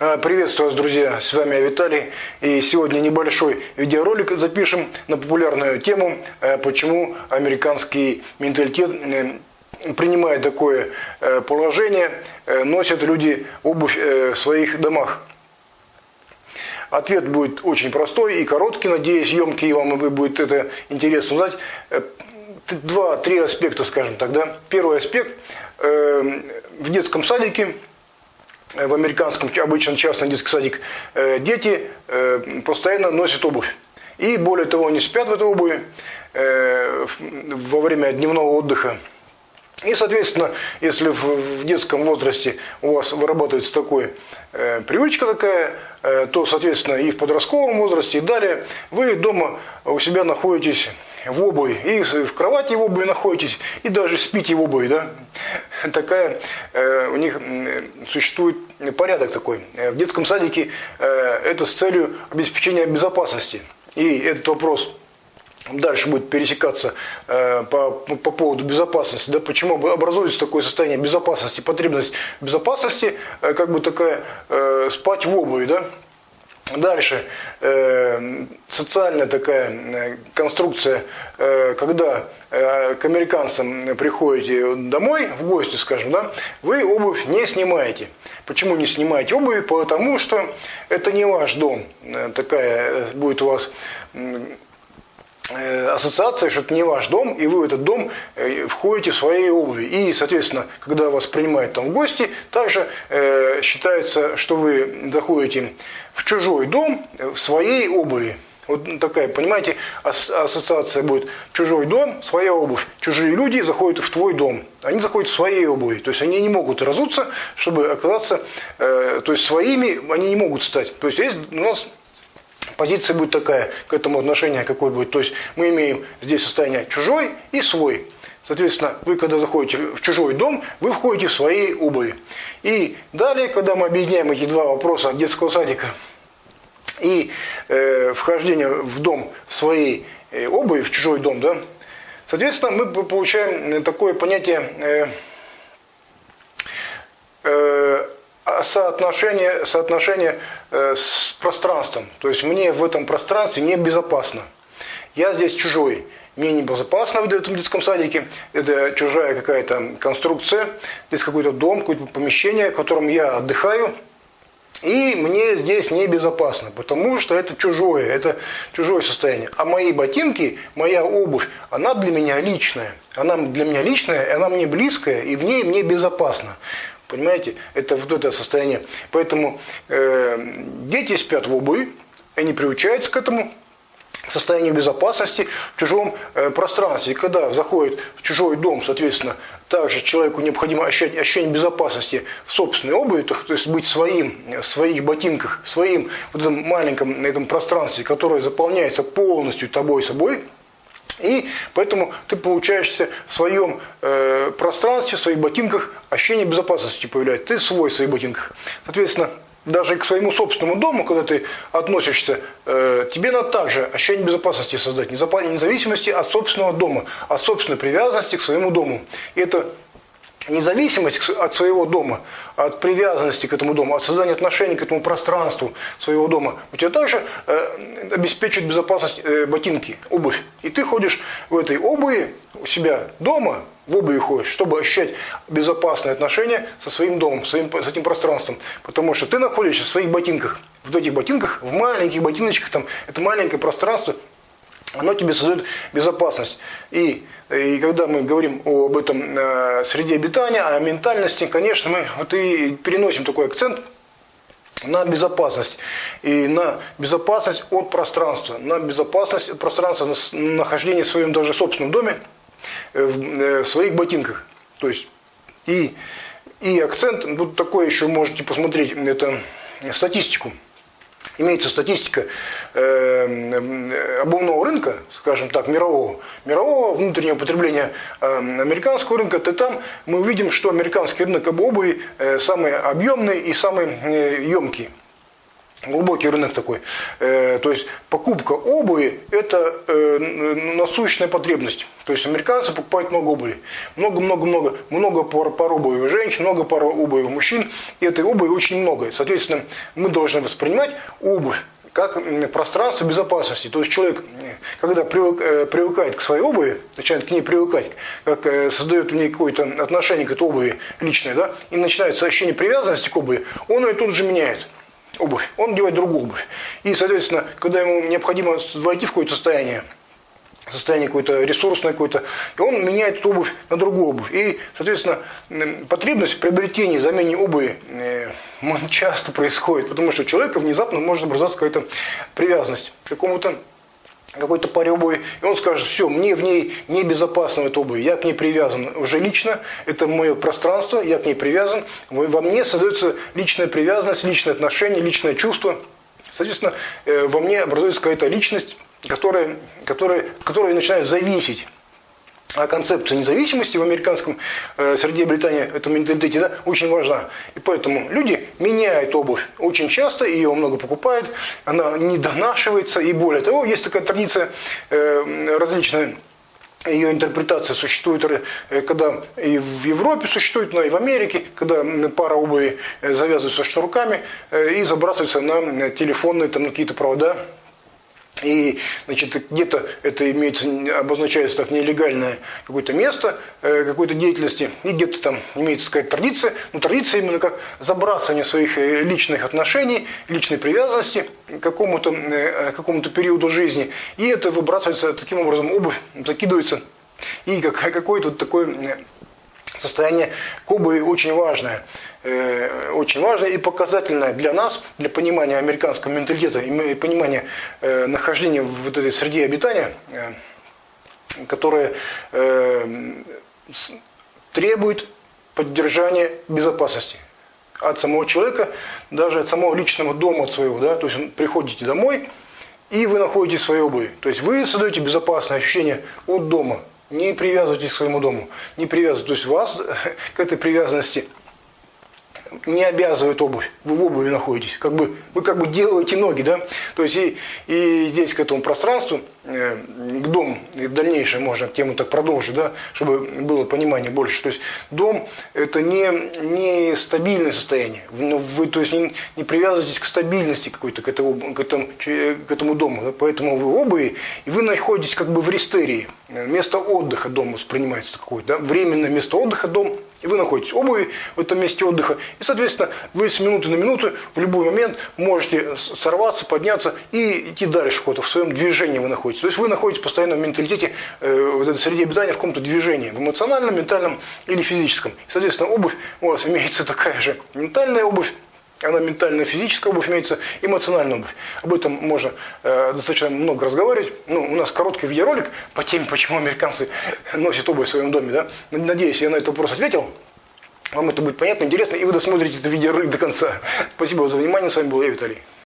А, приветствую вас, друзья, с вами я Виталий. И сегодня небольшой видеоролик запишем на популярную тему, э, почему американский менталитет э, принимая такое э, положение, носят люди обувь в своих домах. Ответ будет очень простой и короткий, надеюсь, емкий, и вам будет это интересно узнать. Два-три аспекта, скажем так. Да? Первый аспект. В детском садике в американском обычном частном детском садик, э, дети э, постоянно носят обувь. И более того, они спят в этой обуви э, во время дневного отдыха. И, соответственно, если в детском возрасте у вас вырабатывается такой привычка такая, то, соответственно, и в подростковом возрасте, и далее вы дома у себя находитесь в обуви, и в кровати в обуви находитесь, и даже спите в обуви, да. Такая э, у них существует порядок такой. Э, в детском садике э, это с целью обеспечения безопасности. И этот вопрос дальше будет пересекаться э, по, по поводу безопасности, да, почему образуется такое состояние безопасности, потребность безопасности, э, как бы такая э, спать в обуви, да, Дальше, э, социальная такая э, конструкция, э, когда э, к американцам приходите домой, в гости, скажем, да, вы обувь не снимаете. Почему не снимаете обувь? Потому что это не ваш дом. Э, такая э, будет у вас ассоциация, что это не ваш дом, и вы в этот дом э, входите в своей обуви. И, соответственно, когда вас принимают там в гости, также э, считается, что вы заходите в чужой дом в своей обуви. Вот такая, понимаете, ассоциация будет. Чужой дом, своя обувь. Чужие люди заходят в твой дом. Они заходят в своей обуви. То есть они не могут разуться, чтобы оказаться, э, то есть своими они не могут стать. То есть есть у нас позиция будет такая, к этому отношение какое будет. То есть мы имеем здесь состояние чужой и свой. Соответственно, вы когда заходите в чужой дом, вы входите в свои обуви. И далее, когда мы объединяем эти два вопроса детского садика и э, вхождение в дом в своей э, обуви, в чужой дом, да, соответственно, мы получаем такое понятие э, э, соотношение, соотношение э, с пространством. То есть мне в этом пространстве небезопасно. Я здесь чужой. Мне небезопасно в этом детском садике. Это чужая какая-то конструкция. Здесь какой-то дом, какое-то помещение, в котором я отдыхаю. И мне здесь небезопасно, потому что это чужое, это чужое состояние. А мои ботинки, моя обувь, она для меня личная. Она для меня личная, она мне близкая, и в ней мне безопасно. Понимаете? Это вот это состояние. Поэтому э, дети спят в обуви, они приучаются к этому состоянию безопасности в чужом э, пространстве. И когда заходит в чужой дом, соответственно, также человеку необходимо ощущать ощущение безопасности в собственной обуви, то, то есть быть своим, в своих ботинках, своим вот этом маленьком этом пространстве, которое заполняется полностью тобой собой, и поэтому ты получаешься в своем э, пространстве, в своих ботинках, ощущение безопасности появляется. Ты свой в своих ботинках. Соответственно, даже к своему собственному дому, когда ты относишься, э, тебе надо также ощущение безопасности создать, независимости от собственного дома, от собственной привязанности к своему дому. И это независимость от своего дома, от привязанности к этому дому, от создания отношений к этому пространству своего дома, у тебя также э, обеспечивает безопасность э, ботинки, обувь. И ты ходишь в этой обуви у себя дома, в обуви ходишь, чтобы ощущать безопасные отношения со своим домом, своим, с этим пространством. Потому что ты находишься в своих ботинках, в этих ботинках, в маленьких ботиночках, там, это маленькое пространство, оно тебе создает безопасность. И, и когда мы говорим об этом э, среде обитания, о ментальности, конечно, мы вот и переносим такой акцент на безопасность. И на безопасность от пространства, на безопасность от пространства, на нахождение в своем даже собственном доме, э, в, э, в своих ботинках. То есть, и, и акцент, вот такой еще можете посмотреть, это статистику имеется статистика э, обувного рынка, скажем так, мирового, мирового внутреннего потребления э, американского рынка, то там мы увидим, что американский рынок обуви э, самый объемный и самый емкий. Глубокий рынок такой. Э, то есть покупка обуви – это э, насущная потребность. То есть американцы покупают много обуви. Много-много-много. Много пар, пар обуви у женщин, много пар обуви у мужчин. И этой обуви очень много. Соответственно, мы должны воспринимать обувь как пространство безопасности. То есть человек, когда привык, э, привыкает к своей обуви, начинает к ней привыкать, как э, создает в ней какое-то отношение к этой обуви личное, да, и начинается ощущение привязанности к обуви, он ее тут же меняет обувь, он надевает другую обувь. И, соответственно, когда ему необходимо войти в какое-то состояние, состояние какое-то ресурсное какое-то, и он меняет эту обувь на другую обувь. И, соответственно, потребность в приобретении, замене обуви э, часто происходит, потому что у человека внезапно может образоваться какая-то привязанность к какому-то какой-то паре обуви, и он скажет, все, мне в ней небезопасно в этой обуви, я к ней привязан уже лично, это мое пространство, я к ней привязан, во мне создается личная привязанность, личное отношение, личное чувство. Соответственно, э, во мне образуется какая-то личность, которая, которая, которая начинает зависеть а концепция независимости в американском э, среде Британии, этом менталитете, да, очень важна. И поэтому люди меняют обувь очень часто, ее много покупают, она не донашивается, и более того, есть такая традиция э, различная, ее интерпретация существует, э, когда и в Европе существует, но и в Америке, когда пара обуви э, завязывается шнурками э, и забрасывается на телефонные там, какие-то провода и значит, где-то это имеется, обозначается как нелегальное какое-то место э, какой-то деятельности, и где-то там имеется какая-то традиция, но традиция именно как забрасывание своих э, личных отношений, личной привязанности к какому-то э, какому периоду жизни, и это выбрасывается таким образом, обувь закидывается, и как, какое-то такое состояние Кубы очень важное. Э, очень важное и показательное для нас, для понимания американского менталитета и понимания э, нахождения в вот этой среде обитания, э, которая требует поддержания безопасности от самого человека, даже от самого личного дома своего. Да? То есть приходите домой, и вы находите свои обуви. То есть вы создаете безопасное ощущение от дома. Не привязывайтесь к своему дому. Не привязывайтесь. То есть вас к этой привязанности не обязывает обувь. Вы в обуви находитесь. Как бы, вы как бы делаете ноги, да? То есть и, и здесь к этому пространству, э, к дому, и дальнейшее можно тему так продолжить, да, чтобы было понимание больше. То есть дом это не, не стабильное состояние. Ну, вы то есть не, не привязываетесь к стабильности какой-то, к этому, к этому, к этому дому. Да? Поэтому вы в обуви, и вы находитесь как бы в рестерии. Место отдыха дом воспринимается какое-то, да? временное место отдыха дом и вы находитесь в обуви в этом месте отдыха. И, соответственно, вы с минуты на минуту в любой момент можете сорваться, подняться и идти дальше куда-то. В своем движении вы находитесь. То есть вы находитесь постоянно в менталитете, э, в этой среде обитания, в каком-то движении. В эмоциональном, ментальном или физическом. И, соответственно, обувь у вас имеется такая же ментальная обувь, она ментальная, физическая обувь имеется, эмоциональная обувь. Об этом можно э, достаточно много разговаривать. Ну, у нас короткий видеоролик по теме, почему американцы носят обувь в своем доме. Да? Надеюсь, я на этот вопрос ответил. Вам это будет понятно, интересно, и вы досмотрите это видеоролик до конца. Спасибо за внимание. С вами был я, Виталий.